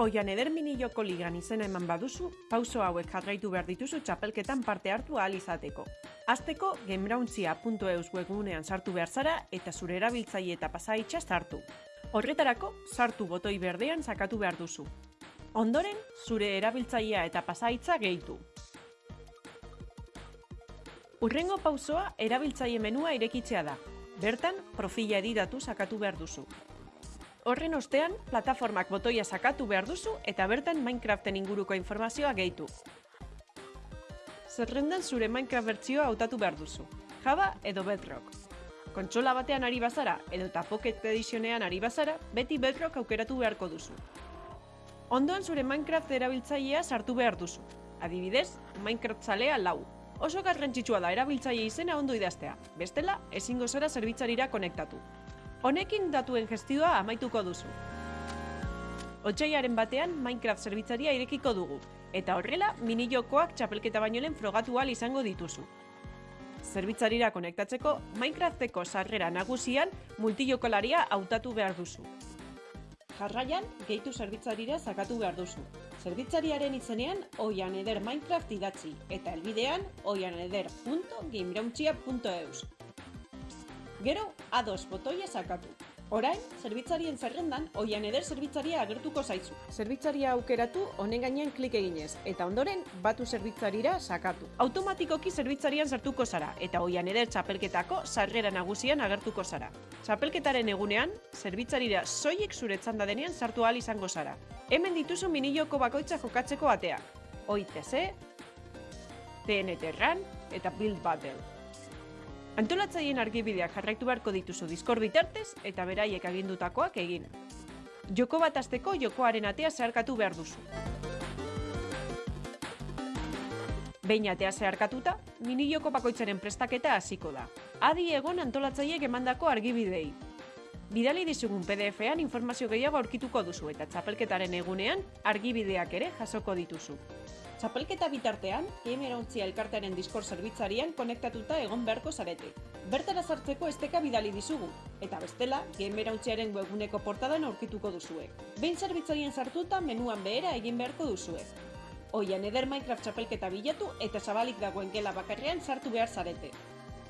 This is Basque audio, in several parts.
Oian eder mini joko ligan izena eman baduzu, pauso hauek jarraitu behar dituzu txapelketan parte hartu ahal izateko. Azteko, gamebrauntzia.eus webgunean sartu behar zara eta zure erabiltzaile eta pasaitxa sartu. Horretarako, sartu botoi berdean sakatu behar duzu. Ondoren, zure erabiltzailea eta pasaitza gehitu. Urrengo pausoa erabiltzaile menua irekitzea da. Bertan, profila editatu sakatu behar duzu. Horren ostean, plataformak botoia sakatu behar duzu eta bertan Minecraften inguruko informazioa gehitu. Zerrendan zure Minecraft bertsioa hautatu behar duzu. Java edo Bedrock. Kontsola batean ari bazara edo eta Pocket Editionean ari bazara, beti Bedrock aukeratu beharko duzu. Ondoan zure Minecraft erabiltzailea sartu behar duzu. Adibidez, Minecraft zalea lau. Oso garrantzitsua da erabiltzaile izena ondo idaztea. Bestela, ezingo zara zerbitzarira konektatu. Honekin datuen gestioa amaituko duzu. Otsaiaren batean Minecraft zerbitzaria irekiko dugu, eta horrela mini jokoak txapelketa baino lehen frogatu ahal izango dituzu. Zerbitzarira konektatzeko Minecrafteko sarrera nagusian multijokolaria hautatu behar duzu. Jarraian, gehitu zerbitzarira zakatu behar duzu. Zerbitzariaren izenean oian eder Minecraft idatzi, eta elbidean oianeder.gamerauntxia.eus. Gero, A2 botoia sakatu. Orain, zerbitzarien zerrendan, oian eder zerbitzaria agertuko zaizu. Zerbitzaria aukeratu honen gainean klik eginez, eta ondoren batu zerbitzarira sakatu. Automatikoki zerbitzarian sartuko zara, eta oian eder txapelketako sarrera nagusian agertuko zara. Txapelketaren egunean, zerbitzarira soiek zure txanda denean sartu ahal izango zara. Hemen dituzu miniloko bakoitza jokatzeko ateak. OITC, TNT Run eta Build Battle. Antolatzaileen argibideak jarraitu beharko dituzu Discord bitartez eta beraiek agindutakoak egin. Joko bat azteko jokoaren atea zeharkatu behar duzu. Behin atea zeharkatuta, mini joko bakoitzaren prestaketa hasiko da. Adi egon antolatzaileek emandako argibidei. Bidali dizugun PDF-ean informazio gehiago aurkituko duzu eta txapelketaren egunean argibideak ere jasoko dituzu. Txapelketa bitartean, Gamerontzia elkartearen Discord zerbitzarian konektatuta egon beharko zarete. Bertara sartzeko esteka bidali dizugu, eta bestela, Gamerontziaren webguneko portadan aurkituko duzue. Behin zerbitzarien sartuta menuan behera egin beharko duzue. Oian eder Minecraft txapelketa bilatu eta zabalik dagoen gela bakarrean sartu behar zarete.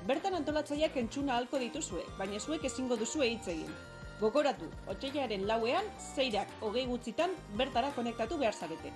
Bertan antolatzaileak entzuna halko dituzue, baina zuek ezingo duzue hitz egin. Gogoratu, otxeiaren lauean, zeirak hogei gutxitan bertara konektatu behar zarete.